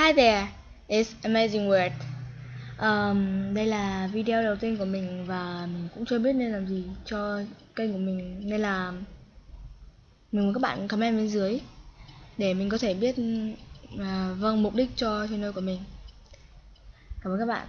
Hi there, it's Amazing Word. Um, đây là video đầu tiên của mình và mình cũng chưa biết nên làm gì cho kênh của mình nên là mình muốn các bạn comment bên dưới để mình có thể biết uh, vâng mục đích cho channel của mình. Cảm ơn các bạn.